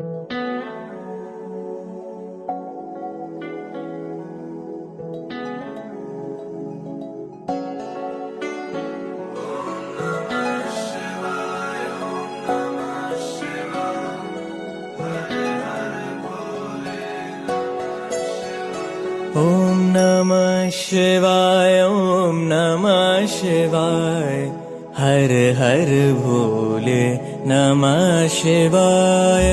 ॐ नमः शिवाय ॐ नमः शिवाय हर हर भोले नमः शिवाय।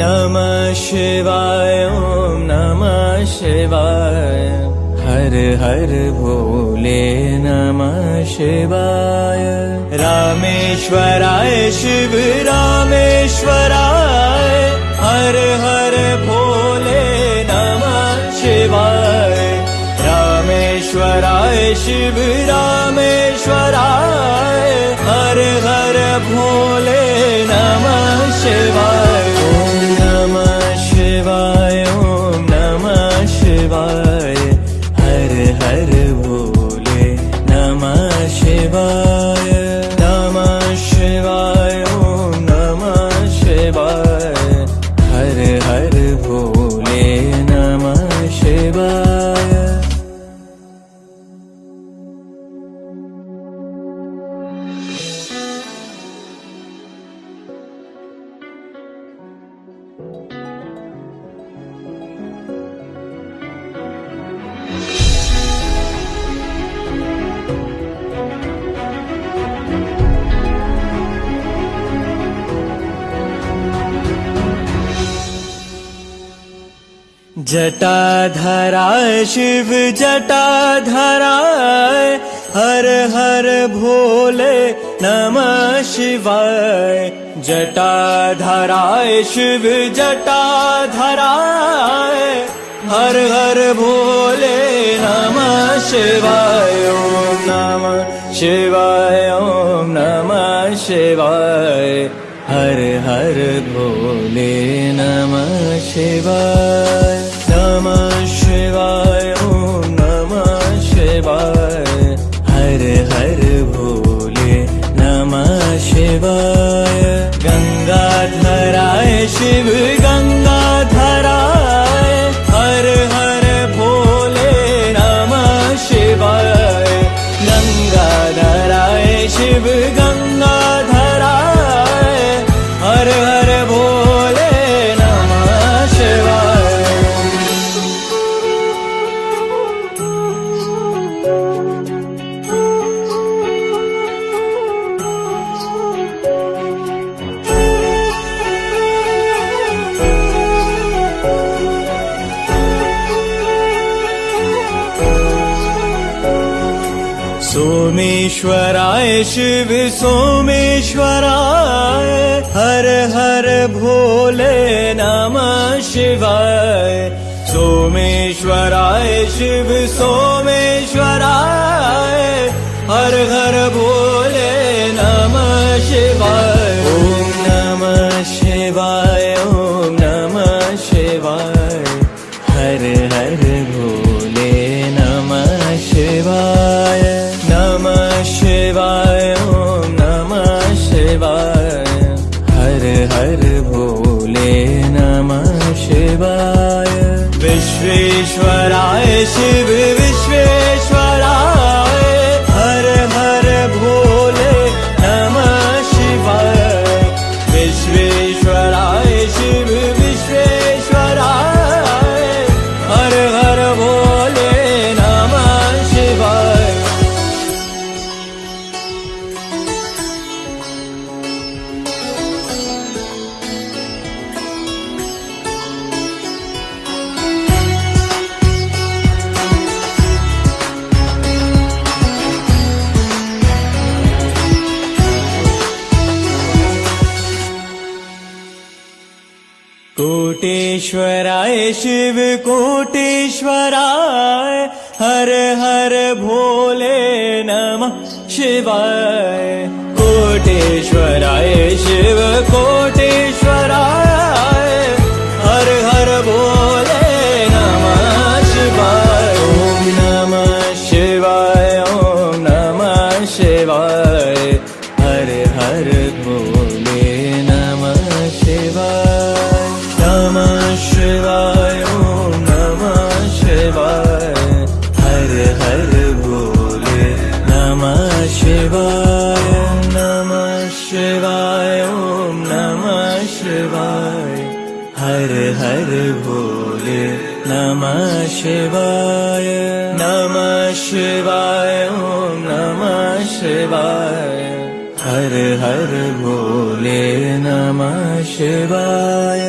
नमः शिवाय ॐ नमः शिवाय। हर हर भोले नमः शिवाय। रामेश्वराय शिव रामेश्वराय। हर हर भोले रामेश्वराय शिव रामेश्वराय हर हर भोले नमः शिवाय जटाधराय शिव जटाधराय हर हर भोले नमः शिवाय। जटाधराय शिव जटाधराय हर हर भोले नमः शिवाय। ॐ नमः शिवाय ॐ नमः शिवाय। हर हर भोले नमः शिवाय शिव गङ्गाधराय सोमेश्वराय शिव सोमेश्वराय हर हर भोले नमः शिवाय। सोमेश्वराय शिव सोमेश्वराय हर हर भोले नमः शिवाय। ॐ नमः शिवाय ॐ नमः शिवाय हर हर विश्वेश्वराय शिव विश्वेश्वराय कोटेश्वराय शिव कोटेश्वराय हर हर भोले नमः शिवाय शिवाय नमः शिवाय ॐ नमः शिवाय। हर हर भोले नमः शिवाय नमः शिवाय ॐ नमः शिवाय। हर हर भोले नमः शिवाय